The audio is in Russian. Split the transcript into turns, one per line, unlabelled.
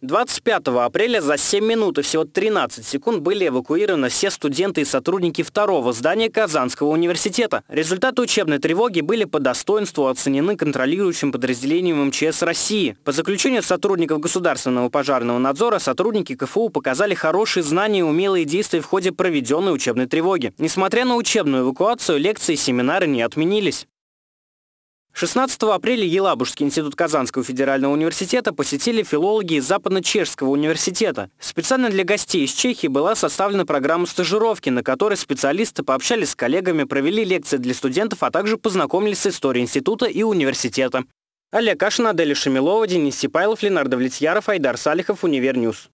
25 апреля за 7 минут и всего 13 секунд были эвакуированы все студенты и сотрудники второго здания Казанского университета. Результаты учебной тревоги были по достоинству оценены контролирующим подразделением МЧС России. По заключению сотрудников государственного пожарного надзора, сотрудники КФУ показали хорошие знания и умелые действия в ходе проведенной учебной тревоги. Несмотря на учебную эвакуацию, лекции и семинары не отменились. 16 апреля Елабужский институт Казанского федерального университета посетили филологи из Западно-Чешского университета. Специально для гостей из Чехии была составлена программа стажировки, на которой специалисты пообщались с коллегами, провели лекции для студентов, а также познакомились с историей института и университета. Олег Кашин, Аделя Шамилова, Денис Сипайлов, Ленар Довлетьяров, Айдар Салихов, Univer News.